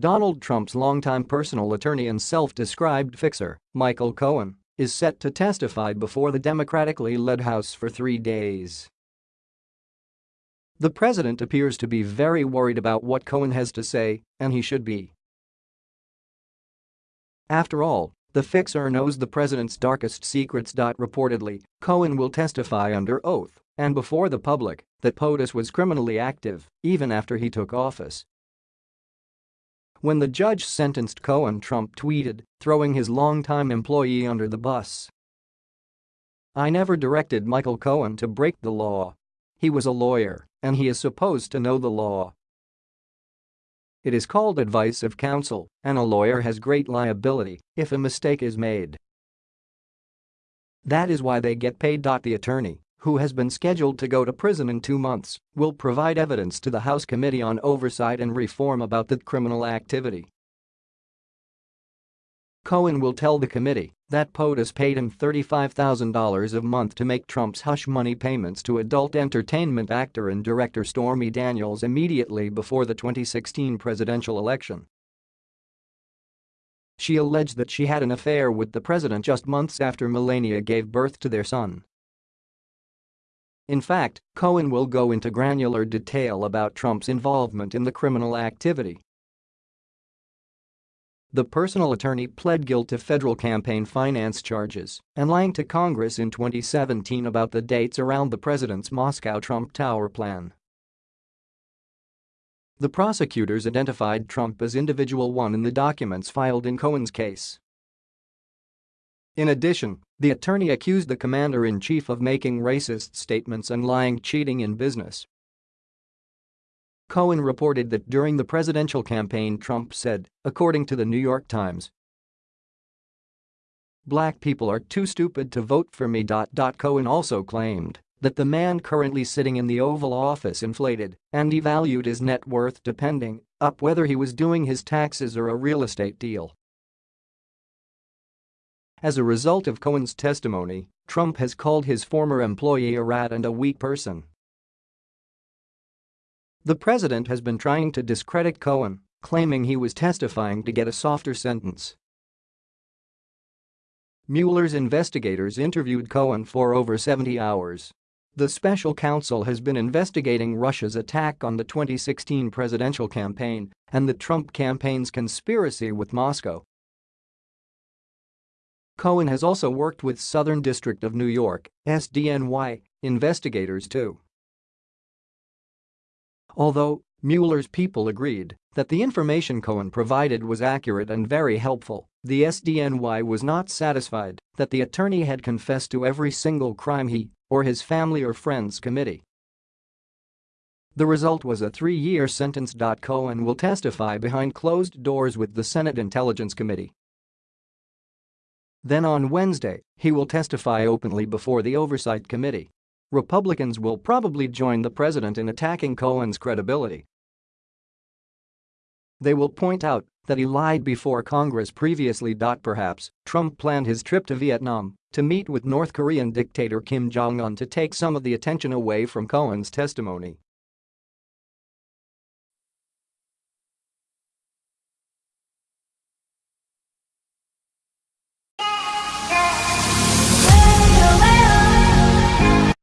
Donald Trump's longtime personal attorney and self-described fixer, Michael Cohen, is set to testify before the Democratically led House for three days. The president appears to be very worried about what Cohen has to say, and he should be. After all, the fixer knows the president's darkest secrets. Reportedly, Cohen will testify under oath and before the public that POTUS was criminally active even after he took office. When the judge sentenced Cohen Trump tweeted, throwing his longtime employee under the bus. I never directed Michael Cohen to break the law. He was a lawyer, and he is supposed to know the law. It is called advice of counsel, and a lawyer has great liability if a mistake is made. That is why they get paid. The attorney who has been scheduled to go to prison in two months, will provide evidence to the House Committee on Oversight and Reform about the criminal activity. Cohen will tell the committee that POTUS paid him $35,000 a month to make Trump's hush money payments to adult entertainment actor and director Stormy Daniels immediately before the 2016 presidential election. She alleged that she had an affair with the president just months after Melania gave birth to their son. In fact, Cohen will go into granular detail about Trump's involvement in the criminal activity. The personal attorney pled guilty to federal campaign finance charges and lying to Congress in 2017 about the dates around the president's Moscow Trump Tower plan. The prosecutors identified Trump as individual one in the documents filed in Cohen's case. In addition, the attorney accused the commander-in-chief of making racist statements and lying cheating in business. Cohen reported that during the presidential campaign Trump said, according to the New York Times, Black people are too stupid to vote for me. Cohen also claimed that the man currently sitting in the Oval Office inflated and devalued his net worth depending up whether he was doing his taxes or a real estate deal. As a result of Cohen's testimony, Trump has called his former employee a rat and a weak person. The president has been trying to discredit Cohen, claiming he was testifying to get a softer sentence. Mueller's investigators interviewed Cohen for over 70 hours. The special counsel has been investigating Russia's attack on the 2016 presidential campaign and the Trump campaign's conspiracy with Moscow Cohen has also worked with Southern District of New York SDNY investigators too. Although Mueller's people agreed that the information Cohen provided was accurate and very helpful, the SDNY was not satisfied that the attorney had confessed to every single crime he or his family or friends committed. The result was a three-year sentence. Cohen will testify behind closed doors with the Senate Intelligence Committee then on Wednesday, he will testify openly before the Oversight Committee. Republicans will probably join the president in attacking Cohen's credibility. They will point out that he lied before Congress previously. Perhaps Trump planned his trip to Vietnam to meet with North Korean dictator Kim Jong-un to take some of the attention away from Cohen's testimony.